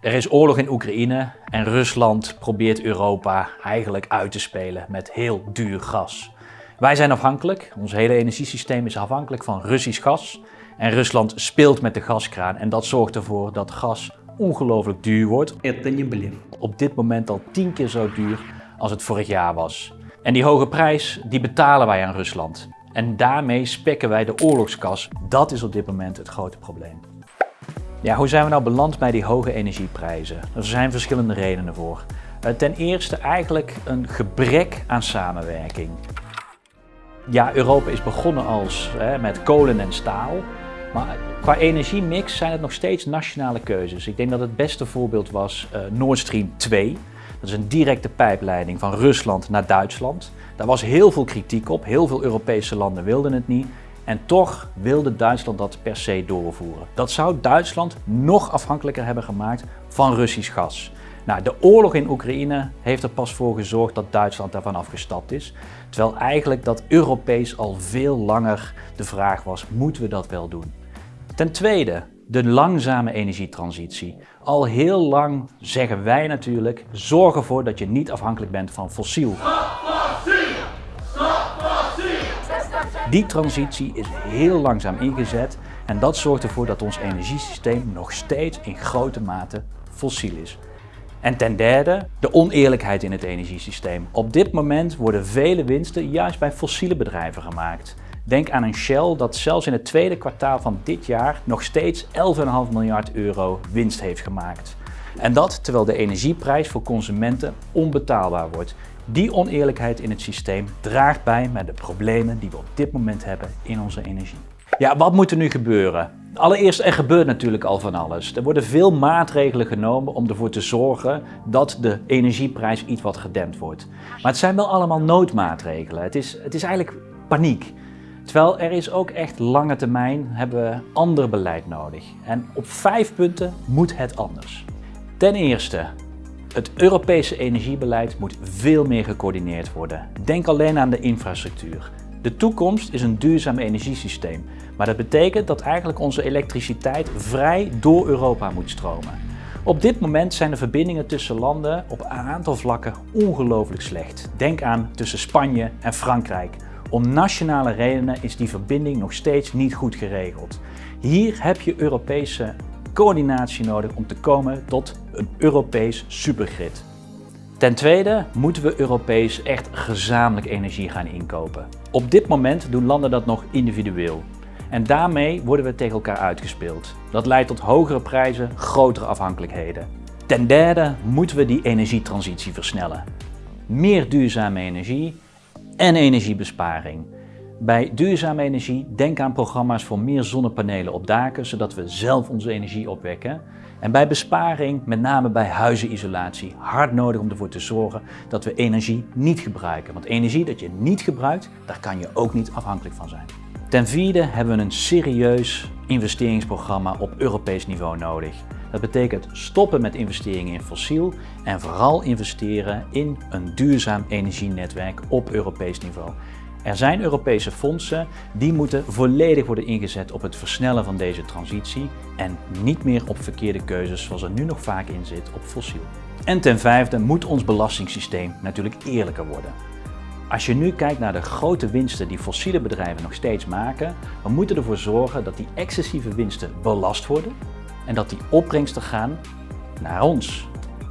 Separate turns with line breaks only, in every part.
Er is oorlog in Oekraïne en Rusland probeert Europa eigenlijk uit te spelen met heel duur gas. Wij zijn afhankelijk, ons hele energiesysteem is afhankelijk van Russisch gas. En Rusland speelt met de gaskraan en dat zorgt ervoor dat gas ongelooflijk duur wordt. Op dit moment al tien keer zo duur als het vorig jaar was. En die hoge prijs, die betalen wij aan Rusland. En daarmee spekken wij de oorlogskas. Dat is op dit moment het grote probleem. Ja, hoe zijn we nou beland bij die hoge energieprijzen? Er zijn verschillende redenen voor. Eh, ten eerste eigenlijk een gebrek aan samenwerking. Ja, Europa is begonnen als, hè, met kolen en staal. Maar qua energiemix zijn het nog steeds nationale keuzes. Ik denk dat het beste voorbeeld was uh, Nord Stream 2. Dat is een directe pijpleiding van Rusland naar Duitsland. Daar was heel veel kritiek op. Heel veel Europese landen wilden het niet. En toch wilde Duitsland dat per se doorvoeren. Dat zou Duitsland nog afhankelijker hebben gemaakt van Russisch gas. Nou, de oorlog in Oekraïne heeft er pas voor gezorgd dat Duitsland daarvan afgestapt is. Terwijl eigenlijk dat Europees al veel langer de vraag was, moeten we dat wel doen? Ten tweede, de langzame energietransitie. Al heel lang zeggen wij natuurlijk, zorg ervoor dat je niet afhankelijk bent van fossiel. Die transitie is heel langzaam ingezet en dat zorgt ervoor dat ons energiesysteem nog steeds in grote mate fossiel is. En ten derde, de oneerlijkheid in het energiesysteem. Op dit moment worden vele winsten juist bij fossiele bedrijven gemaakt. Denk aan een Shell dat zelfs in het tweede kwartaal van dit jaar nog steeds 11,5 miljard euro winst heeft gemaakt. En dat terwijl de energieprijs voor consumenten onbetaalbaar wordt. Die oneerlijkheid in het systeem draagt bij met de problemen die we op dit moment hebben in onze energie. Ja, wat moet er nu gebeuren? Allereerst, er gebeurt natuurlijk al van alles. Er worden veel maatregelen genomen om ervoor te zorgen dat de energieprijs iets wat gedempt wordt. Maar het zijn wel allemaal noodmaatregelen. Het is, het is eigenlijk paniek. Terwijl er is ook echt lange termijn hebben we ander beleid nodig. En op vijf punten moet het anders. Ten eerste, het Europese energiebeleid moet veel meer gecoördineerd worden. Denk alleen aan de infrastructuur. De toekomst is een duurzaam energiesysteem, maar dat betekent dat eigenlijk onze elektriciteit vrij door Europa moet stromen. Op dit moment zijn de verbindingen tussen landen op een aantal vlakken ongelooflijk slecht. Denk aan tussen Spanje en Frankrijk. Om nationale redenen is die verbinding nog steeds niet goed geregeld. Hier heb je Europese coördinatie nodig om te komen tot een Europees supergrid. Ten tweede moeten we Europees echt gezamenlijk energie gaan inkopen. Op dit moment doen landen dat nog individueel. En daarmee worden we tegen elkaar uitgespeeld. Dat leidt tot hogere prijzen, grotere afhankelijkheden. Ten derde moeten we die energietransitie versnellen. Meer duurzame energie en energiebesparing. Bij duurzame energie denk aan programma's voor meer zonnepanelen op daken, zodat we zelf onze energie opwekken. En bij besparing, met name bij huizenisolatie, hard nodig om ervoor te zorgen dat we energie niet gebruiken. Want energie dat je niet gebruikt, daar kan je ook niet afhankelijk van zijn. Ten vierde hebben we een serieus investeringsprogramma op Europees niveau nodig. Dat betekent stoppen met investeringen in fossiel en vooral investeren in een duurzaam energienetwerk op Europees niveau. Er zijn Europese fondsen die moeten volledig worden ingezet op het versnellen van deze transitie en niet meer op verkeerde keuzes zoals er nu nog vaak in zit op fossiel. En ten vijfde moet ons belastingssysteem natuurlijk eerlijker worden. Als je nu kijkt naar de grote winsten die fossiele bedrijven nog steeds maken, we moeten ervoor zorgen dat die excessieve winsten belast worden en dat die opbrengsten gaan naar ons,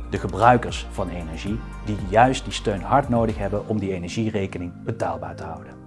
de gebruikers van energie, die juist die steun hard nodig hebben om die energierekening betaalbaar te houden.